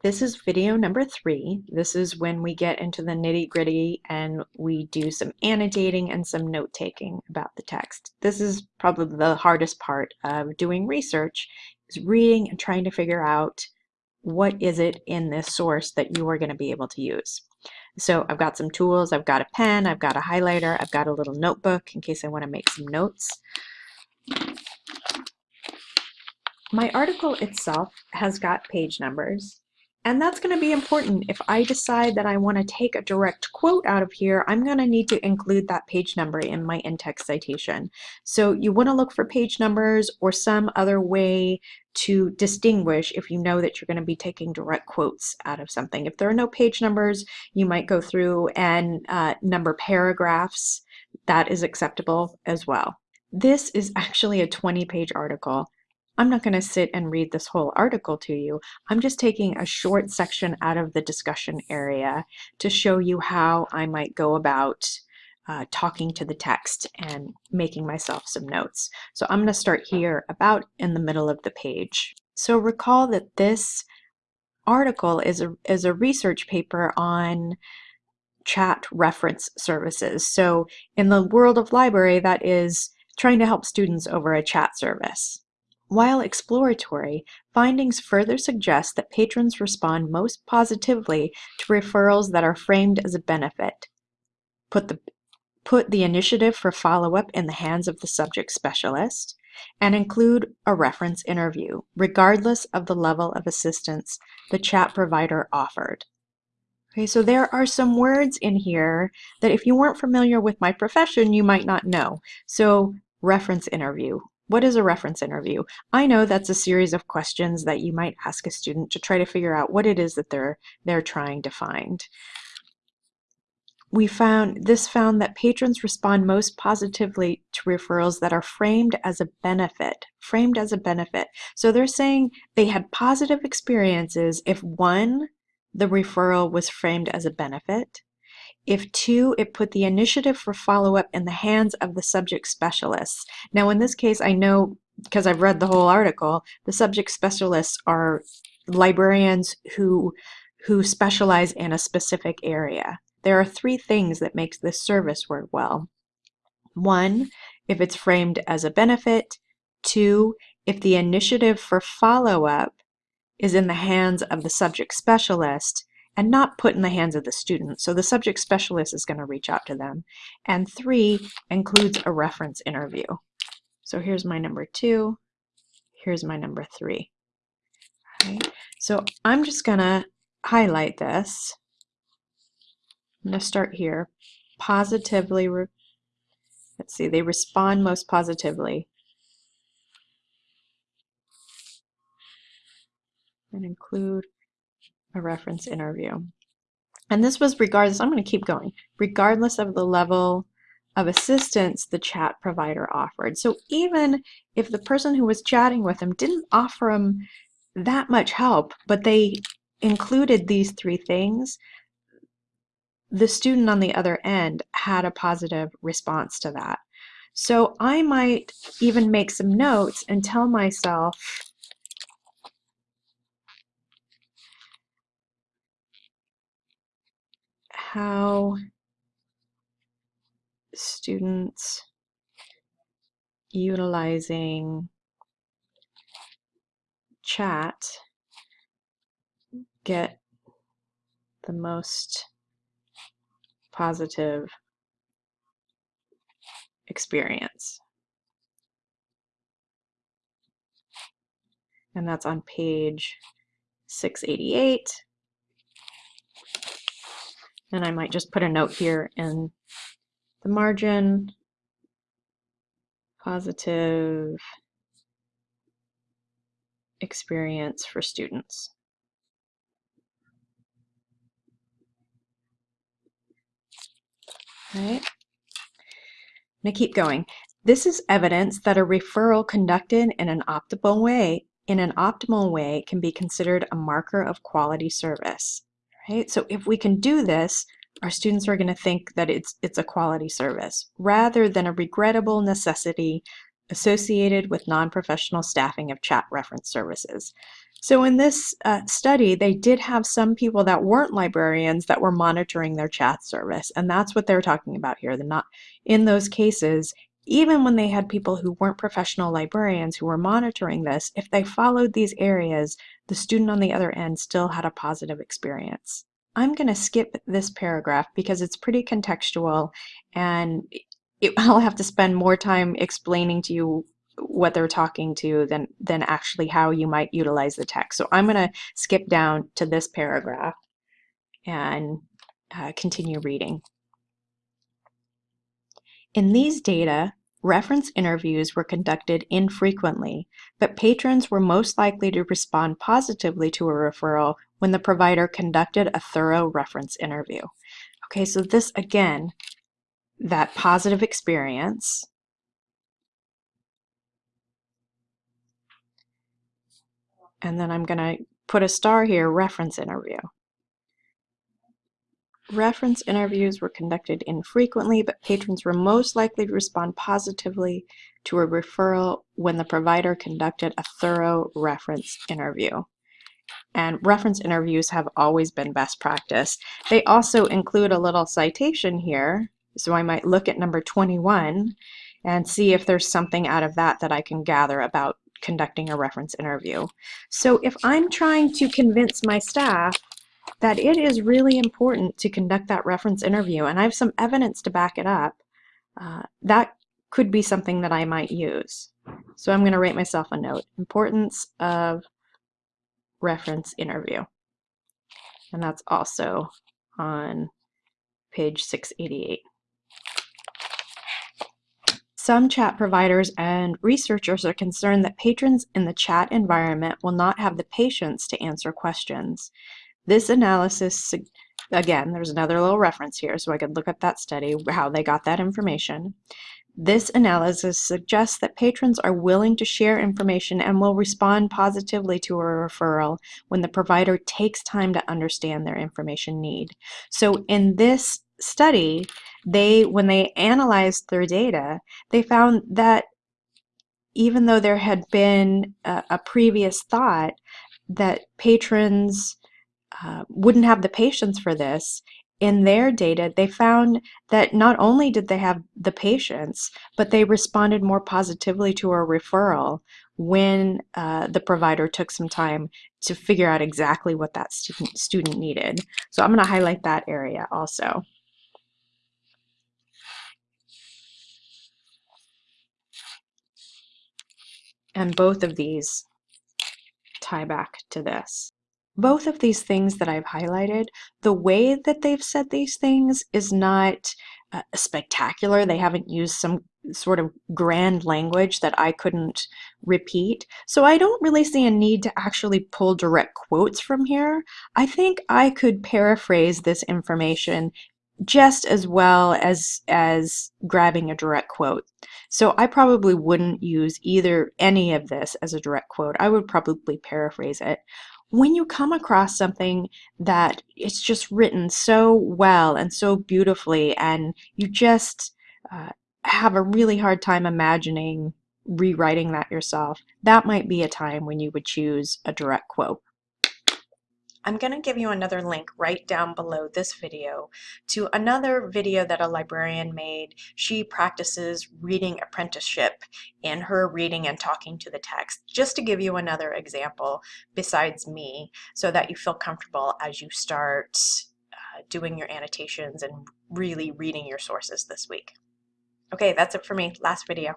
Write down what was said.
This is video number three. This is when we get into the nitty gritty and we do some annotating and some note taking about the text. This is probably the hardest part of doing research is reading and trying to figure out what is it in this source that you are going to be able to use. So I've got some tools, I've got a pen, I've got a highlighter, I've got a little notebook in case I want to make some notes. My article itself has got page numbers and that's going to be important. If I decide that I want to take a direct quote out of here, I'm going to need to include that page number in my in-text citation. So you want to look for page numbers or some other way to distinguish if you know that you're going to be taking direct quotes out of something. If there are no page numbers, you might go through and uh, number paragraphs. That is acceptable as well. This is actually a 20 page article. I'm not going to sit and read this whole article to you. I'm just taking a short section out of the discussion area to show you how I might go about uh, talking to the text and making myself some notes. So I'm going to start here about in the middle of the page. So recall that this article is a, is a research paper on chat reference services. So in the world of library, that is trying to help students over a chat service. While exploratory, findings further suggest that patrons respond most positively to referrals that are framed as a benefit. Put the, put the initiative for follow-up in the hands of the subject specialist, and include a reference interview, regardless of the level of assistance the chat provider offered. Okay, so there are some words in here that if you weren't familiar with my profession, you might not know. So reference interview, what is a reference interview? I know that's a series of questions that you might ask a student to try to figure out what it is that they're, they're trying to find. We found, this found that patrons respond most positively to referrals that are framed as a benefit, framed as a benefit. So they're saying they had positive experiences if one, the referral was framed as a benefit, if two, it put the initiative for follow-up in the hands of the subject specialists. Now in this case, I know, because I've read the whole article, the subject specialists are librarians who, who specialize in a specific area. There are three things that makes this service work well. One, if it's framed as a benefit. Two, if the initiative for follow-up is in the hands of the subject specialist and not put in the hands of the student. So the subject specialist is going to reach out to them. And three includes a reference interview. So here's my number two. Here's my number three. Okay. So I'm just going to highlight this. I'm going to start here. Positively, let's see, they respond most positively. And include a reference interview. And this was regardless, I'm going to keep going, regardless of the level of assistance the chat provider offered. So even if the person who was chatting with him didn't offer him that much help, but they included these three things, the student on the other end had a positive response to that. So I might even make some notes and tell myself, how students utilizing chat get the most positive experience. And that's on page 688. And I might just put a note here in the margin, positive experience for students. All right. I'm going to keep going. This is evidence that a referral conducted in an optimal way in an optimal way can be considered a marker of quality service right? So if we can do this, our students are going to think that it's, it's a quality service rather than a regrettable necessity associated with non-professional staffing of chat reference services. So in this uh, study, they did have some people that weren't librarians that were monitoring their chat service, and that's what they're talking about here. They're not in those cases. Even when they had people who weren't professional librarians who were monitoring this, if they followed these areas, the student on the other end still had a positive experience. I'm going to skip this paragraph because it's pretty contextual and it, I'll have to spend more time explaining to you what they're talking to than, than actually how you might utilize the text. So I'm going to skip down to this paragraph and uh, continue reading. In these data, reference interviews were conducted infrequently, but patrons were most likely to respond positively to a referral when the provider conducted a thorough reference interview. Okay, so this again, that positive experience, and then I'm going to put a star here, reference interview. Reference interviews were conducted infrequently, but patrons were most likely to respond positively to a referral when the provider conducted a thorough reference interview and reference interviews have always been best practice. They also include a little citation here, so I might look at number 21 and see if there's something out of that that I can gather about conducting a reference interview. So if I'm trying to convince my staff that it is really important to conduct that reference interview, and I have some evidence to back it up, uh, that could be something that I might use. So I'm going to write myself a note. Importance of reference interview. And that's also on page 688. Some chat providers and researchers are concerned that patrons in the chat environment will not have the patience to answer questions. This analysis, again, there's another little reference here, so I could look up that study, how they got that information. This analysis suggests that patrons are willing to share information and will respond positively to a referral when the provider takes time to understand their information need. So in this study, they when they analyzed their data, they found that even though there had been a, a previous thought that patrons uh, wouldn't have the patience for this, in their data, they found that not only did they have the patience, but they responded more positively to a referral when uh, the provider took some time to figure out exactly what that student, student needed. So I'm going to highlight that area also. And both of these tie back to this both of these things that I've highlighted, the way that they've said these things is not uh, spectacular. They haven't used some sort of grand language that I couldn't repeat. So I don't really see a need to actually pull direct quotes from here. I think I could paraphrase this information just as well as as grabbing a direct quote. So I probably wouldn't use either any of this as a direct quote. I would probably paraphrase it when you come across something that it's just written so well and so beautifully and you just uh, have a really hard time imagining rewriting that yourself, that might be a time when you would choose a direct quote. I'm going to give you another link right down below this video to another video that a librarian made. She practices reading apprenticeship in her reading and talking to the text, just to give you another example besides me, so that you feel comfortable as you start uh, doing your annotations and really reading your sources this week. Okay, that's it for me. Last video.